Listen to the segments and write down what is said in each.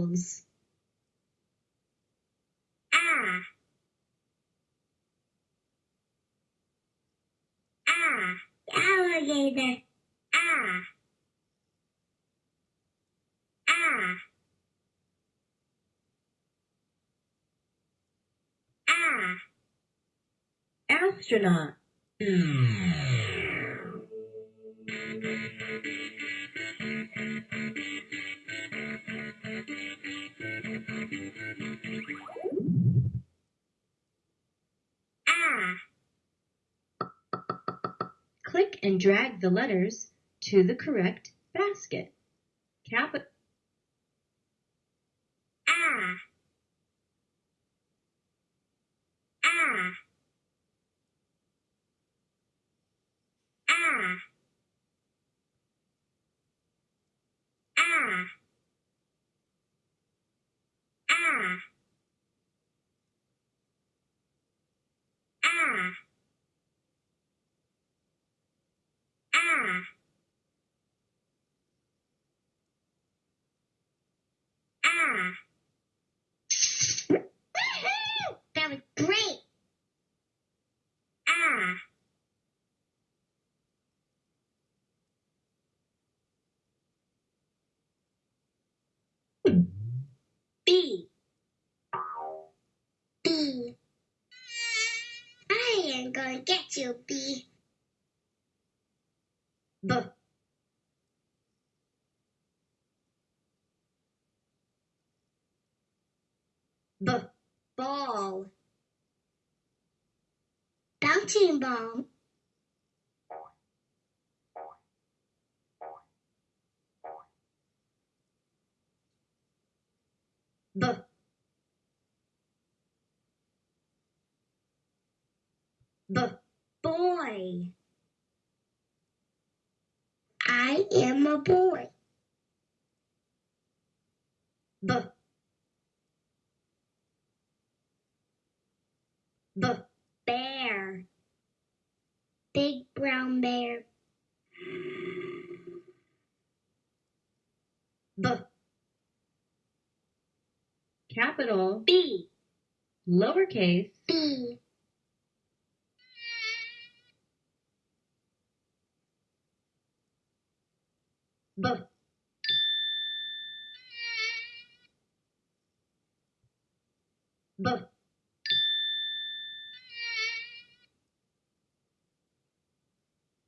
apples. Ah. Ah. Alligator. Ah. Ah. Ah. Astronaut. Ah. And drag the letters to the correct basket. Cap Ah. Ah. Ah. Ah. Ah. Ah. Ah. Woohoo! That was great. Ah. B. B. I am going to get you, B. B. B. Ball. Bouncing ball. B. B. Boy. I am a boy. The B. Bear. Big brown bear. B. Capital B. lowercase B. B. B.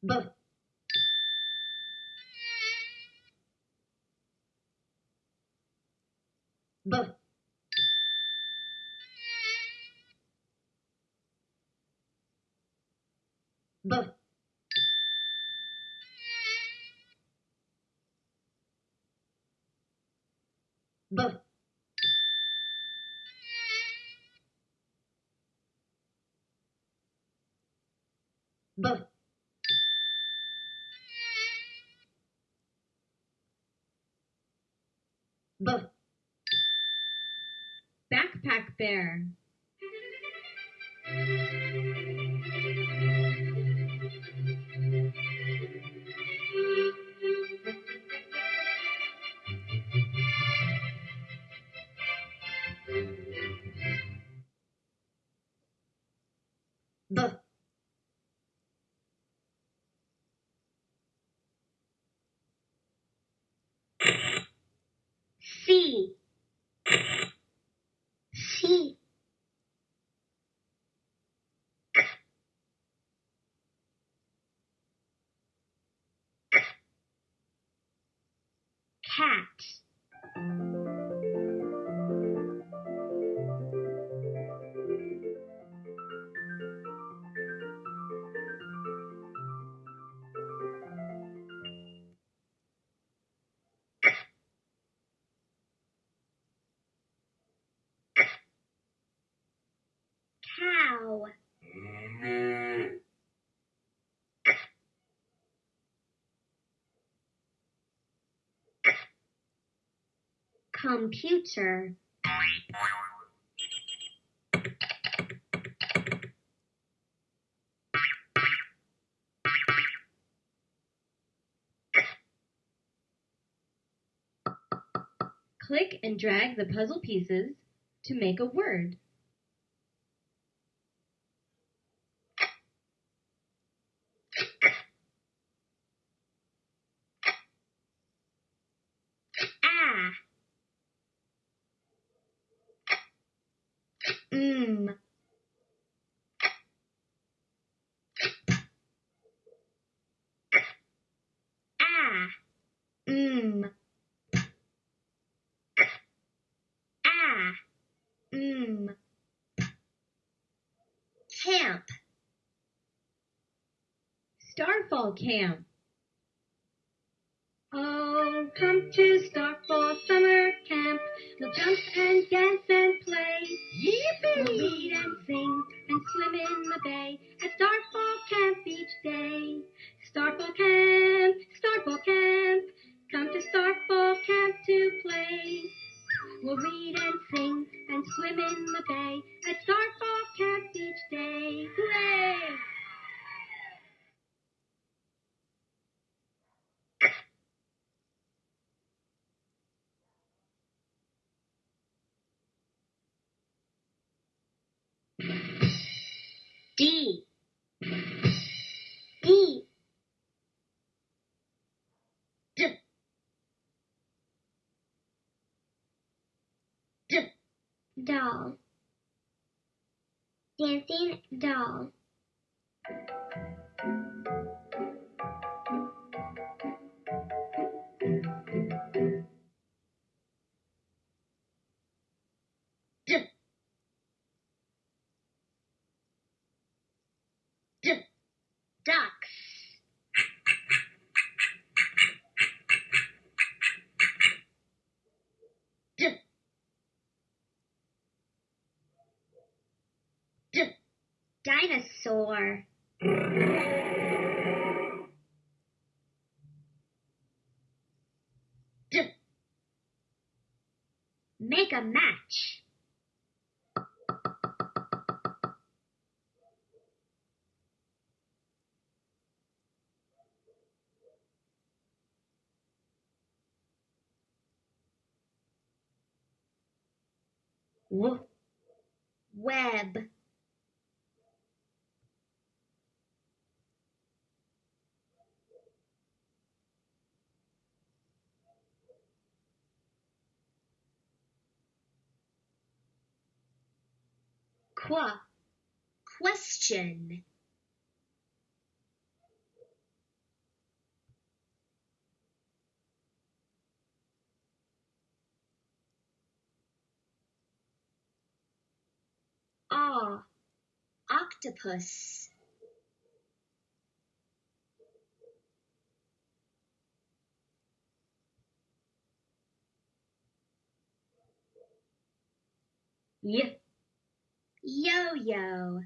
B. B. B. B. B. Backpack bear. Cat. Computer. Click and drag the puzzle pieces to make a word. Ah. Mm. Ah. Mm. Ah. Mm. Camp. Starfall Camp. Oh, come to Starfall Summer Camp. We'll jump and dance and play. We'll read and sing and swim in the bay at Starfall Camp each day. Starfall Camp, Starfall Camp. Come to Starfall Camp to play. We'll read and sing and swim in the bay at Starfall Camp each day. Hooray! D. D. D. D. Doll. Dancing doll. Make a match. Web. Qua. Question. Ah. Octopus. Y. Yo-yo.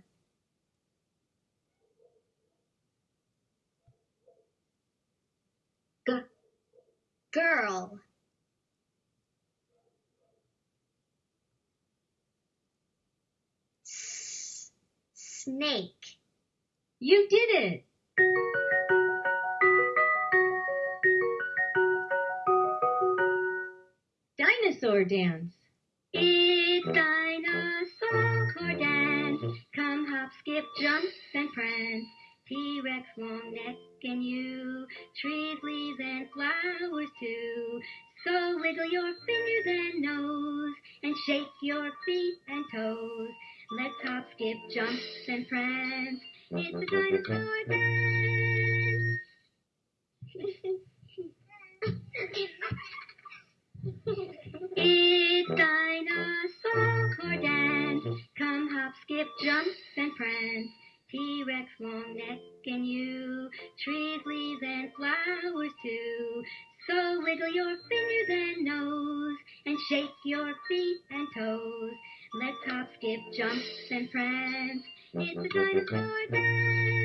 G. Girl. S- snake. You did it. Dinosaur dance. It's dinosaur dance. Come hop, skip, jump, and prance. T-Rex long neck and you. Trees, leaves, and flowers too. So wiggle your fingers and nose. And shake your feet and toes. Let's hop, skip, jump, and prance. It's a dinosaur dance. It's dinosaur dance. Come hop, skip, jump, and prance. T-Rex long neck and you. Trees, leaves, and flowers too. So wiggle your fingers and nose. And shake your feet and toes. Let's hop, skip, jump, and prance. It's a dinosaur dance.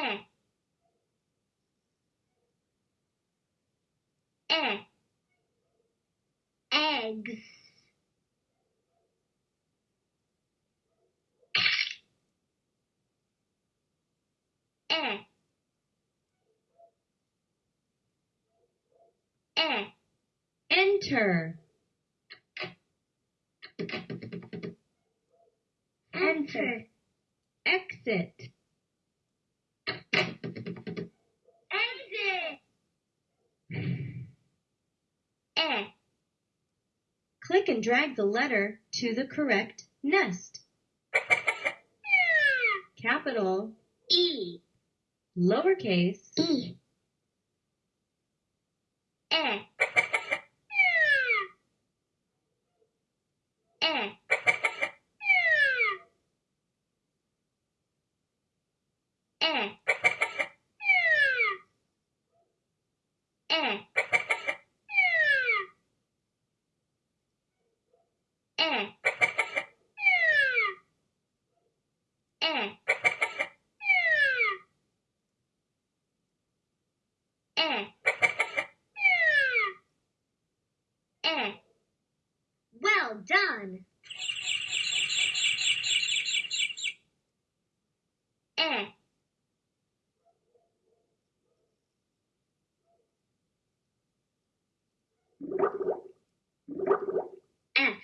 eh, eh, eggs, eh, eh, enter, enter, exit. E. Click and drag the letter to the correct nest. Capital, E. lowercase, E. E. E. E. E. E. E. E. E. Well done. E. F.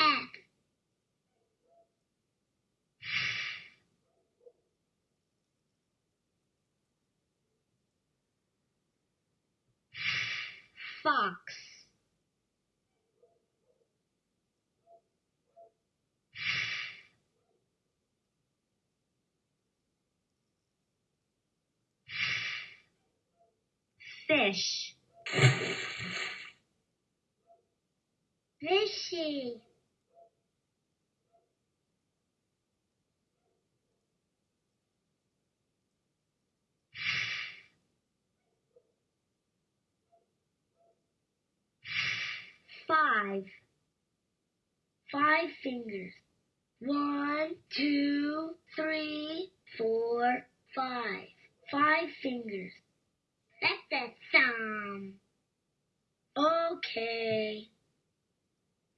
F. Fox. Fish. Fishy. Five. Five fingers. One, two, three, four, five. Five fingers. That's a thumb. Okay.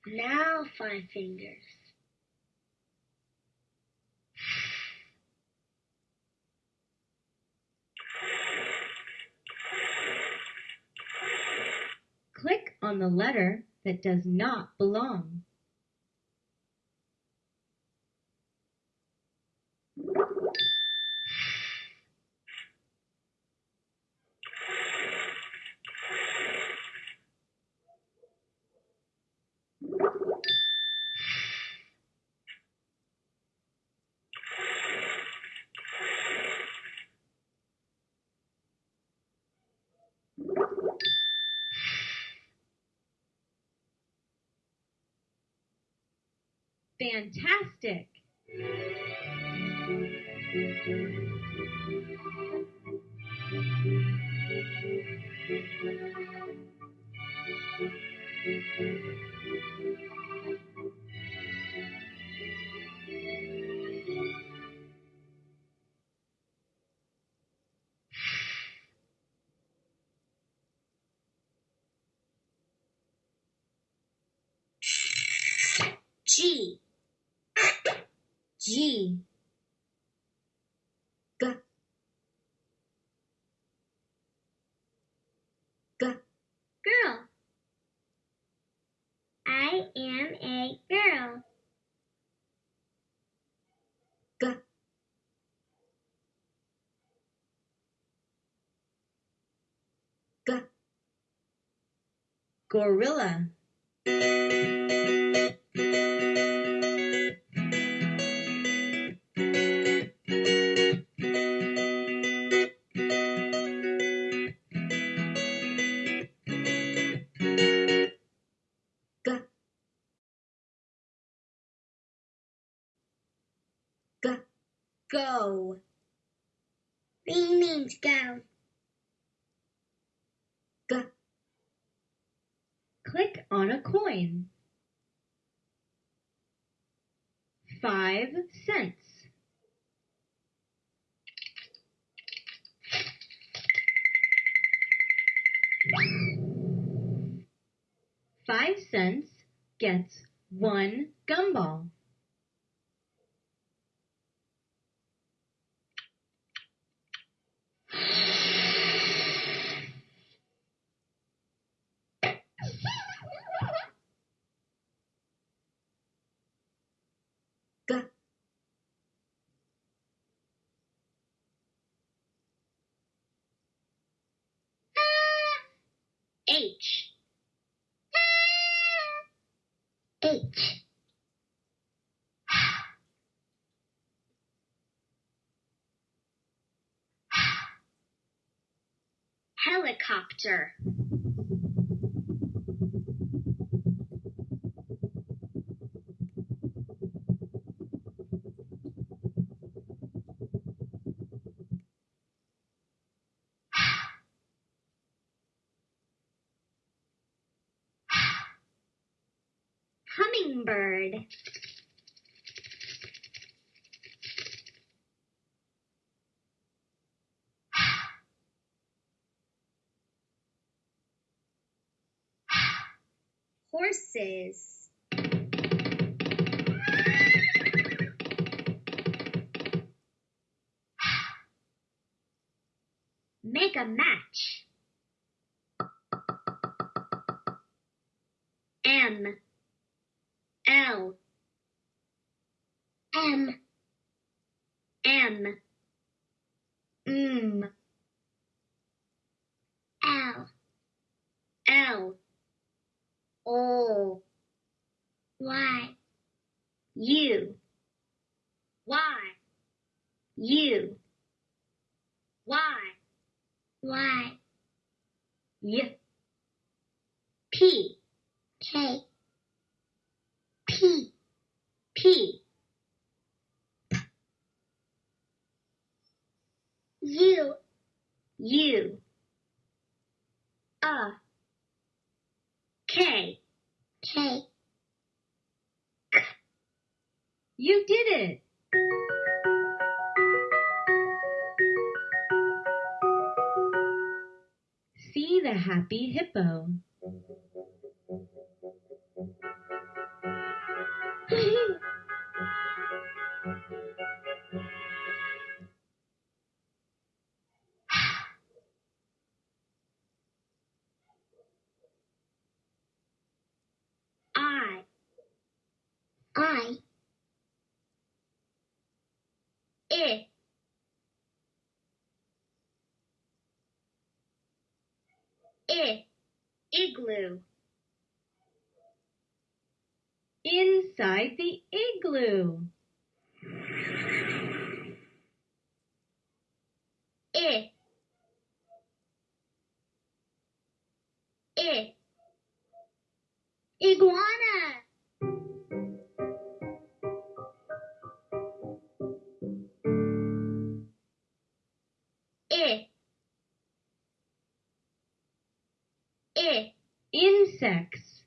Now five fingers. click on the letter that does not belong. Fantastic! Gorilla go. Ring means go. Click on a coin. Five cents. Five cents gets one gumball. G. Helicopter. Hummingbird. Horses. Make a match. The happy hippo. Igloo. Inside the igloo. I. I. Iguana. Insects.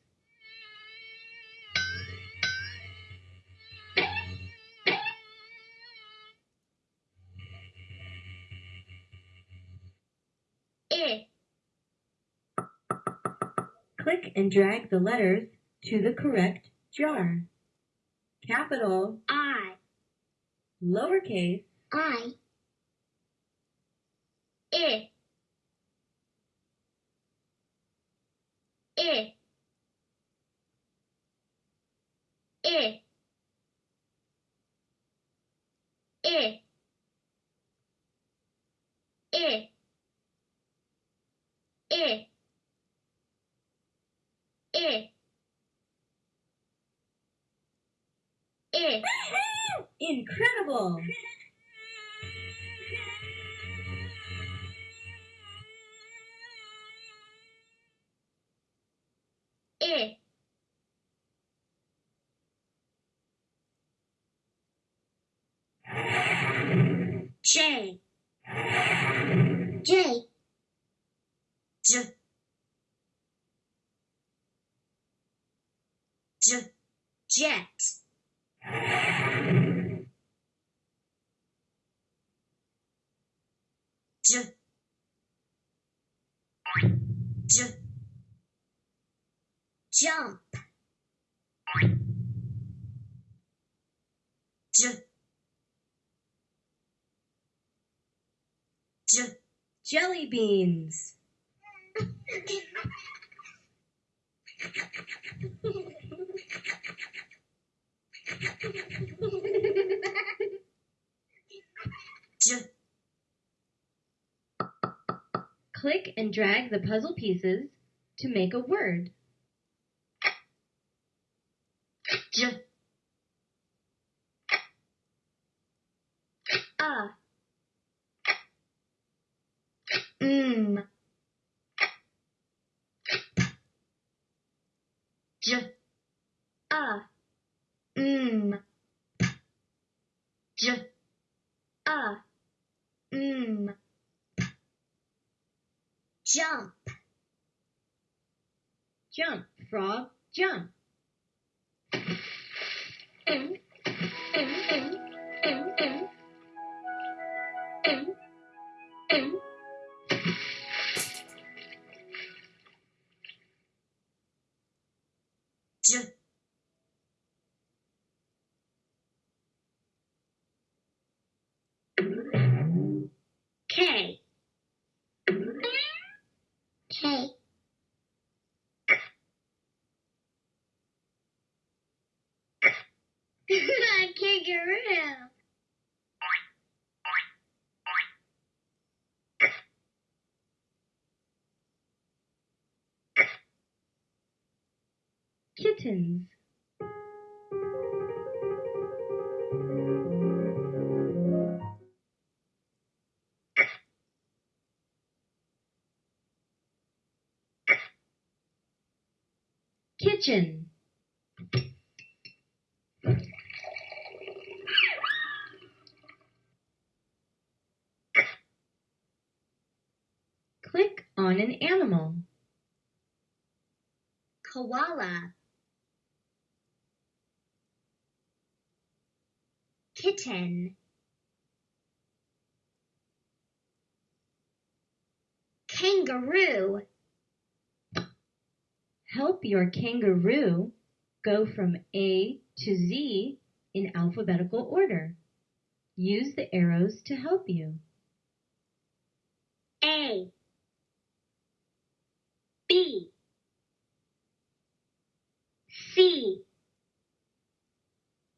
I. Eh. Click and drag the letters to the correct jar. Capital, I. lowercase, I. I. E, E, E, E, E, E, E. Incredible! I. J. J. J. J, jet. J, j, jump. J, j, Jelly beans. j, Click and drag the puzzle pieces to make a word. Mm. J. Mm. J. Mm. Jump. Jump, frog, jump. Thank you. Kittens. Kitchen. Click on an animal. Koala. Kitten. Kangaroo. Help your kangaroo go from A to Z in alphabetical order. Use the arrows to help you. A. B. C.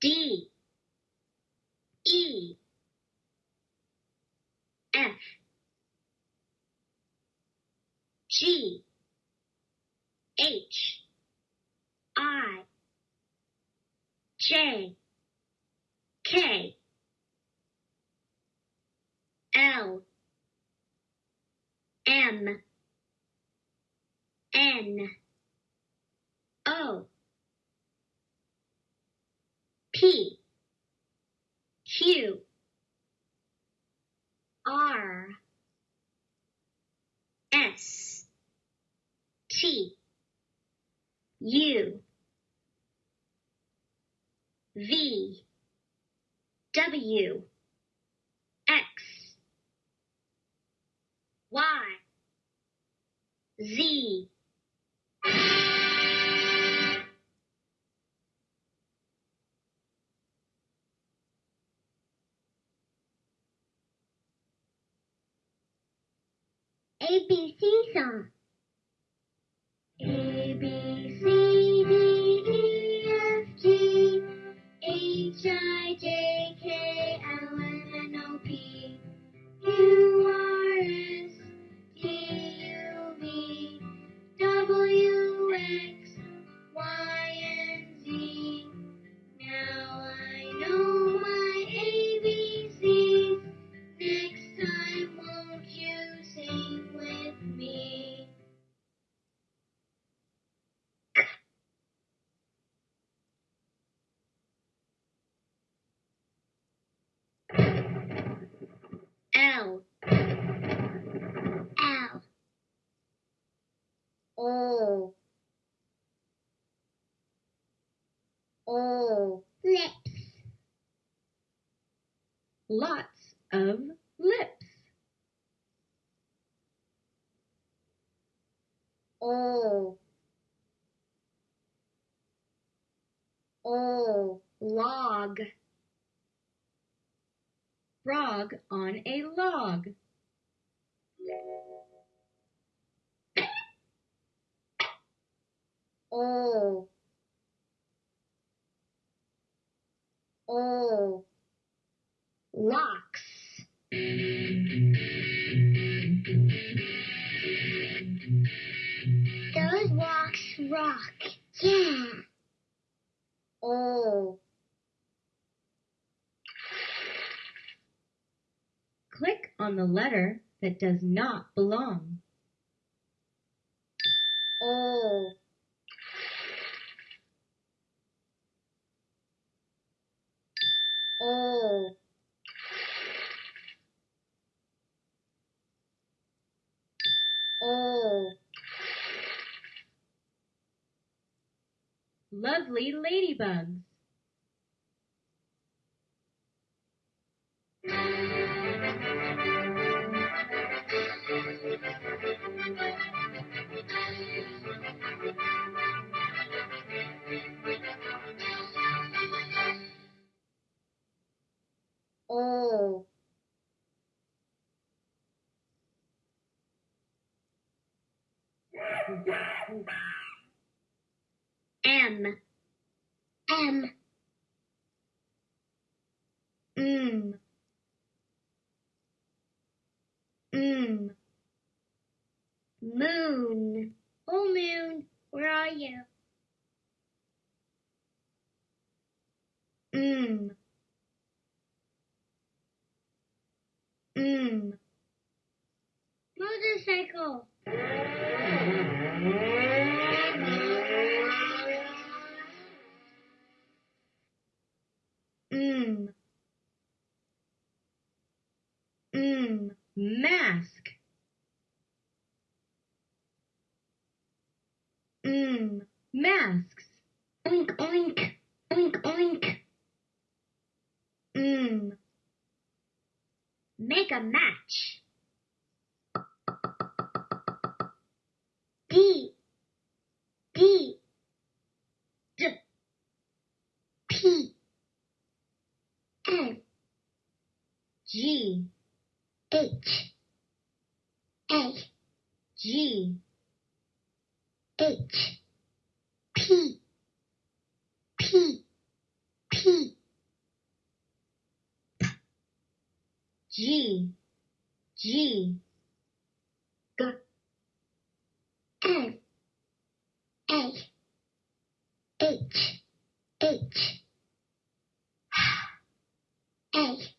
D. E. F. G. H. I. J. K. L. M. N. O. P. Q. R. S. T. U. V. W. X. Y. Z. ABC song. A B C D E F G H I J K L M N O P Q Lots of lips. O. O. Log. Frog on a log. O. O. Locks. Those walks rock. Yeah. O. Click on the letter that does not belong. O. O. O. Lovely ladybugs. O. M. M. Mm. Mm. Moon. Oh, moon, where are you? Mm. Mm. Motorcycle. Mm. Mm. Mask. Mm. Masks. Oink, oink. Oink, oink. Mm. Make a match. D. D. D. P. N. G. H. A. G. H. P. P. P. G. G. G. N. A. H. H. A.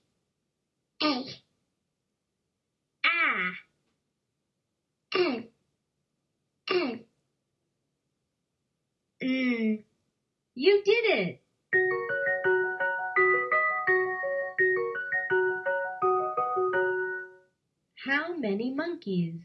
many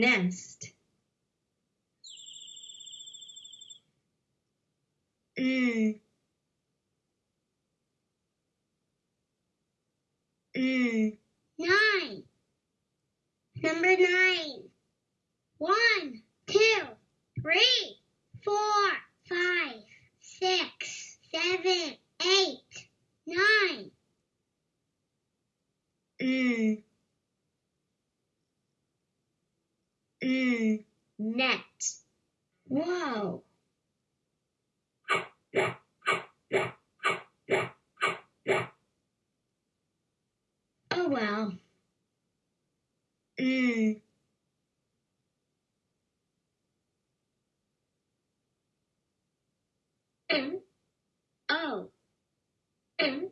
Nest. Mm. Mm. Nine. Number nine. One, two, three, four, five, six, seven, eight, nine. Mm. Mm. Net. Wow. Oh well. Mm. O. N,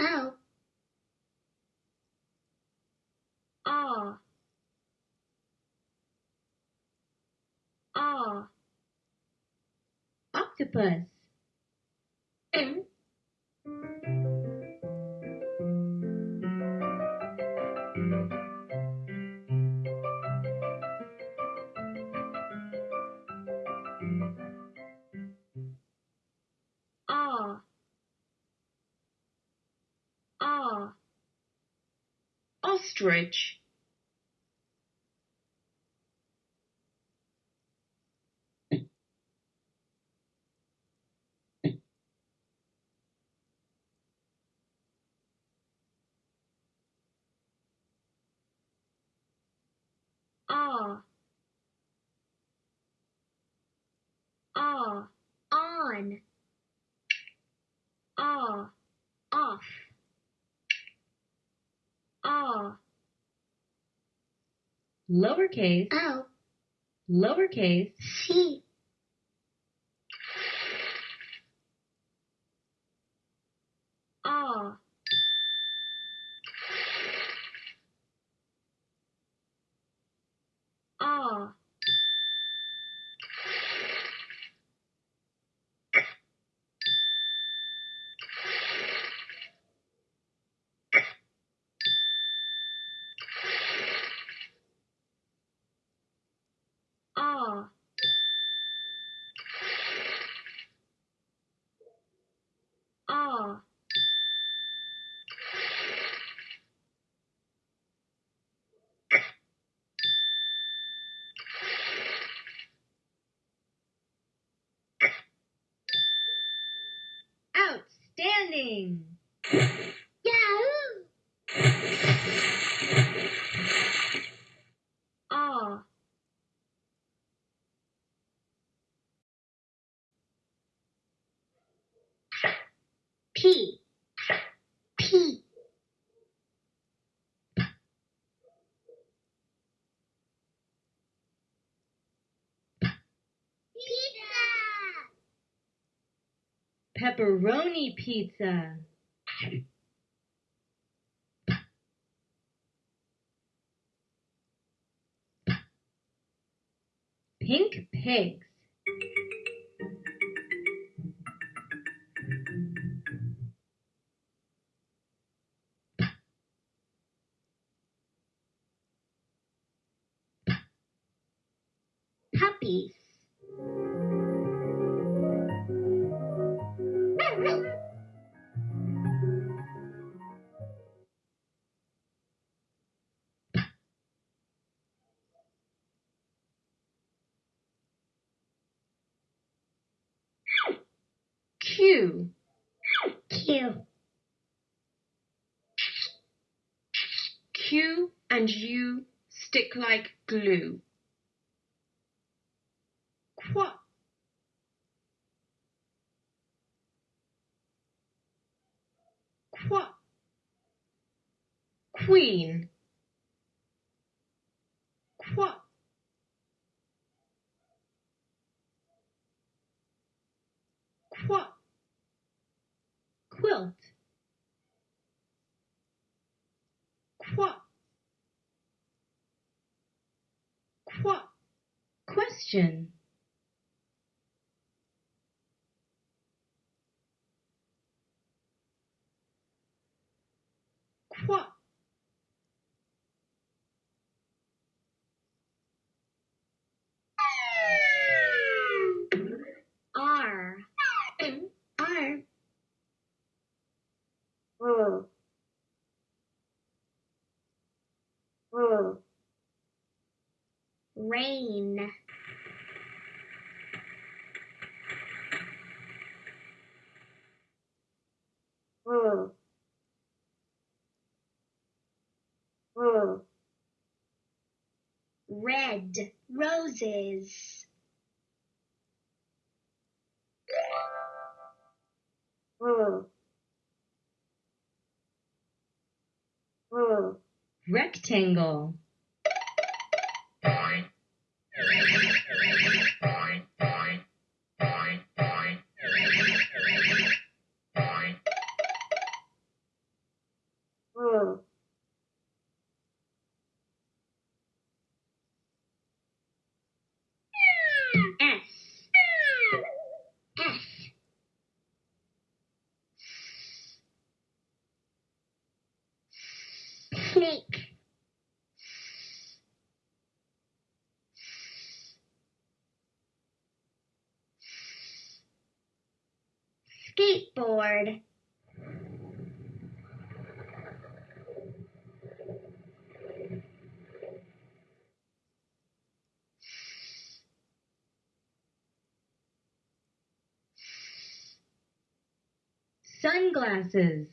O. ah, ah, Octopus. M, ah, ah, ostrich, ah, ah, On. ah, Off. ah, Lowercase. O. Lowercase. C. ah, ah, ah, ah, Outstanding. Yahoo! ah, P. P. Pizza! Pepperoni pizza. Pink pigs. Puppies. And you stick like glue. Qua, qua, queen, qua, qua, Quilt. qua, qua, Question. qua, R. R. R. R. Rain. Red roses. Rectangle. Sunglasses.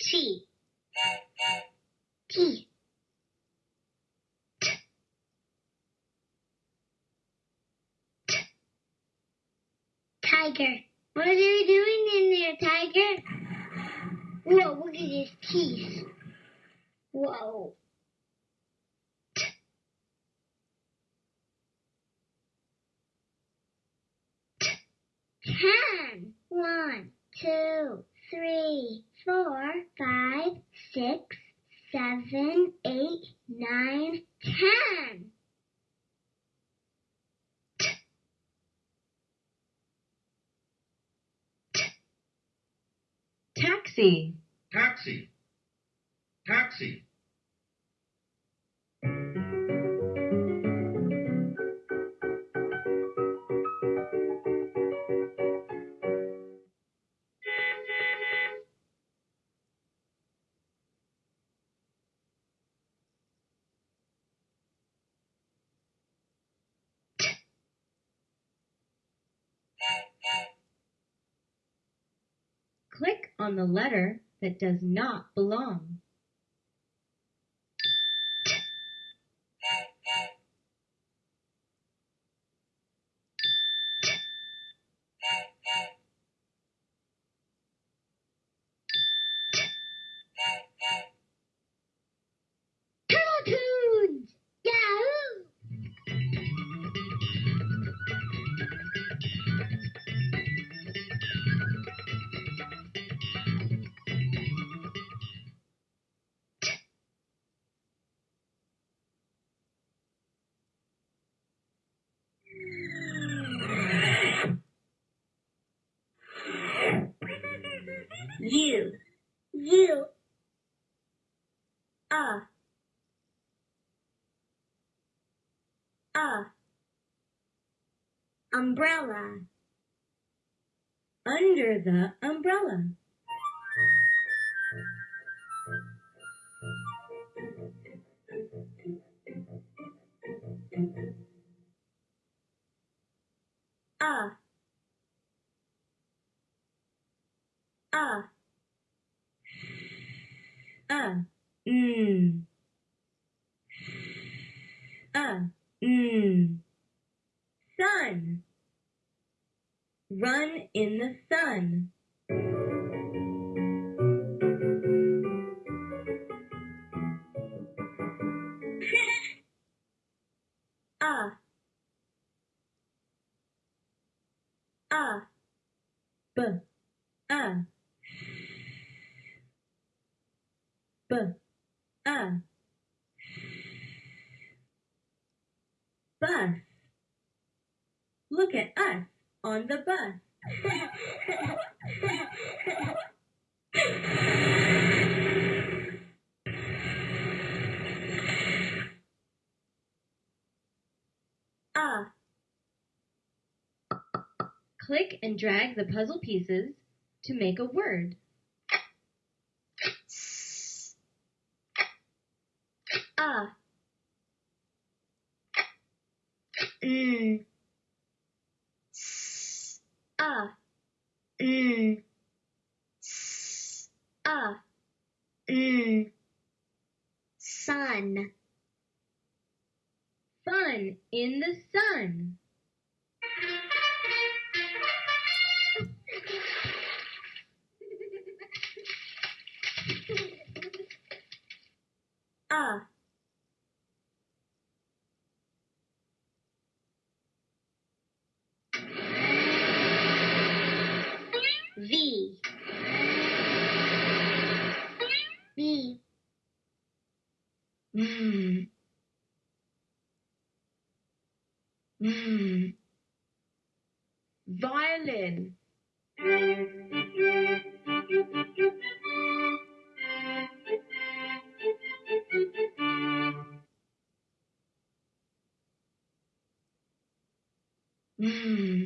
T. T. Tiger. What are you doing in there, Tiger? Whoa, look at his teeth. Whoa. Ten. One, two, three, four, five, six, seven, eight, nine, ten. Taxi. taxi, taxi, on the letter that does not belong. Uh. Umbrella. Under the umbrella. Uh. Uh. Uh. Mm. Uh. Mm. Sun. Run in the sun. Uh. Uh. B. Uh. B. Uh. Bus. Look at us on the bus. Uh. Click and drag the puzzle pieces to make a word. Uh. Mm. Uh. Mm. Uh. Mm. Sun. Fun in the sun. Uh. V. Mmm. Mmm. violin Mm.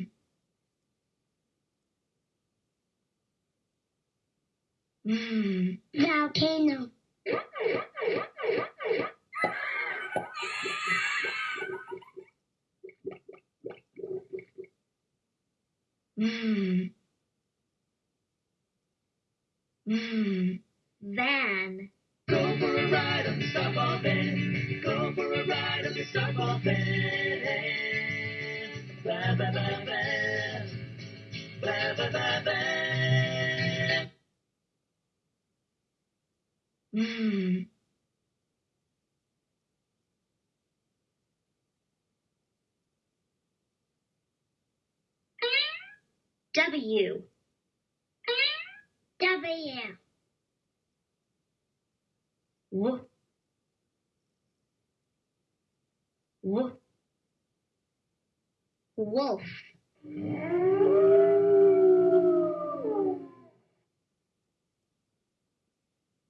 Mm. Volcano. Mm. Mm. Van. Go for a ride on the Starfall van. Go for a ride on the stop Starfall van. Ba ba ba ba. Ba ba ba ba. Mm. W. W. Woof. Woof. Wolf.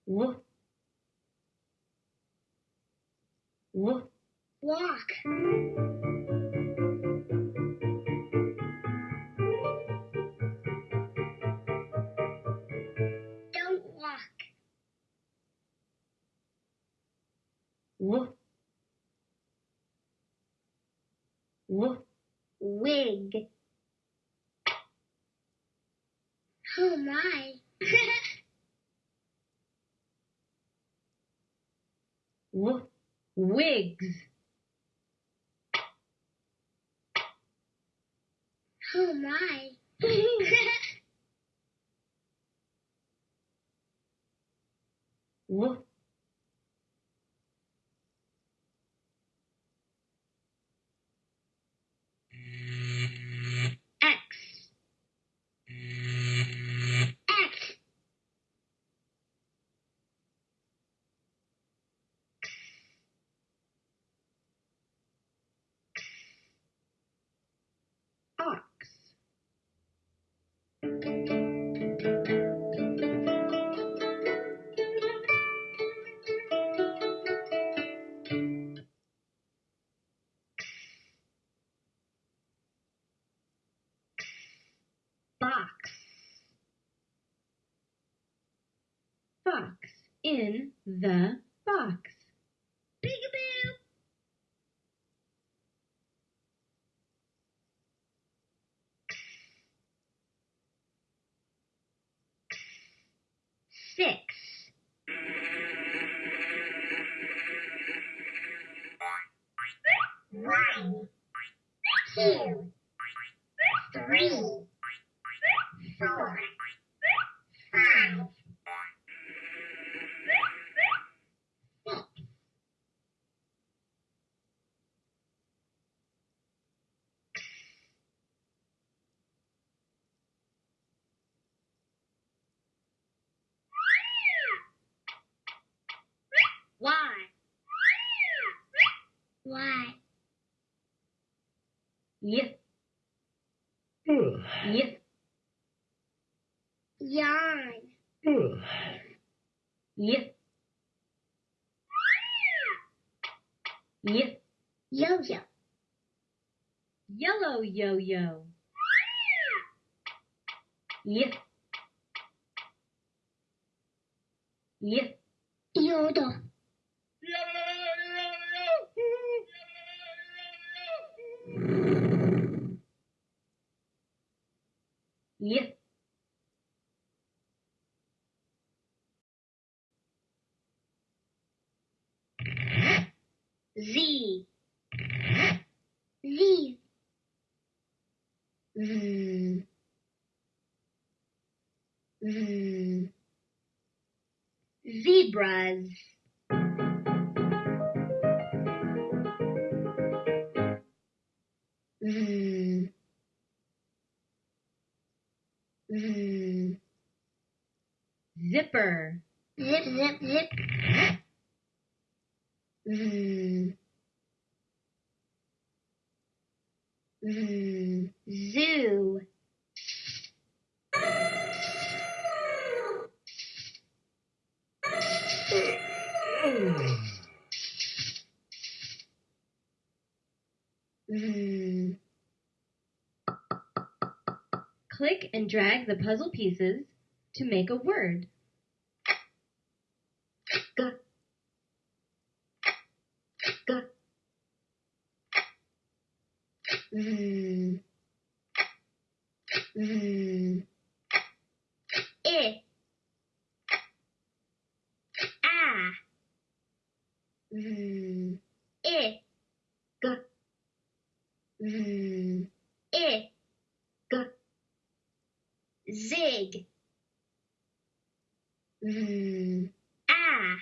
Woof. Walk. Wigs. Six. One. Two. Three. Four. Five. Six. Why? Why? Yip. Yip. Yarn. Yip. Yip. Yo-yo. Yellow yo-yo. Yip. Yip. Yodel. Yip. Z. Z. Z. Z. Zebras. Z. Z. Zipper. Zip, zip, zip. Zoo. Click and drag the puzzle pieces to make a word. Z, z. I, ah. Z, I, g, z, I, g. Zig. Z, ah.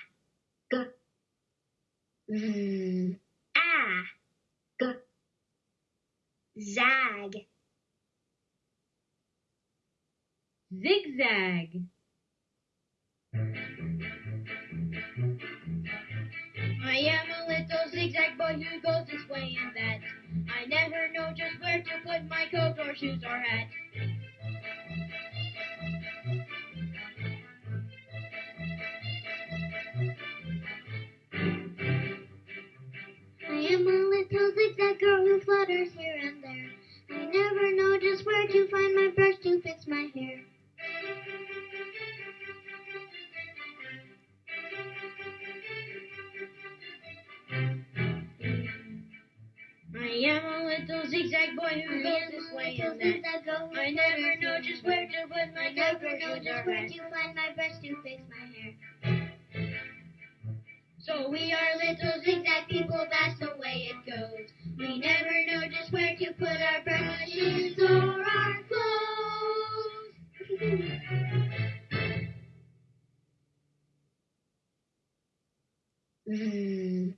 Ah. Zag. Zigzag. I am a little zigzag boy who goes this way and that. I never know just where to put my coat or shoes or hat. I am a little zigzag girl who flutters here never know just where to find my brush to fix my hair. I am a little zigzag boy who goes this way and that. I never know just where to put my I never know just where to find my brush to fix my hair. So we are little zigzag people, that's the way it goes. We never know just where to put our brushes or our clothes. Z,